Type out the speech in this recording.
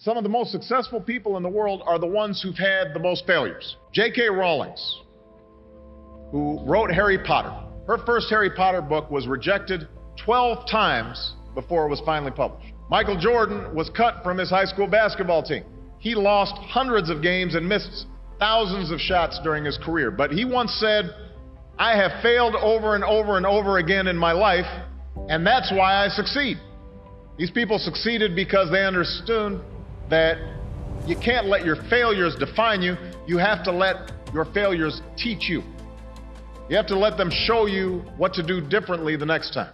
Some of the most successful people in the world are the ones who've had the most failures. J.K. Rowling's, who wrote Harry Potter, her first Harry Potter book was rejected 12 times before it was finally published. Michael Jordan was cut from his high school basketball team. He lost hundreds of games and missed thousands of shots during his career. But he once said, I have failed over and over and over again in my life, and that's why I succeed. These people succeeded because they understood that you can't let your failures define you. You have to let your failures teach you. You have to let them show you what to do differently the next time.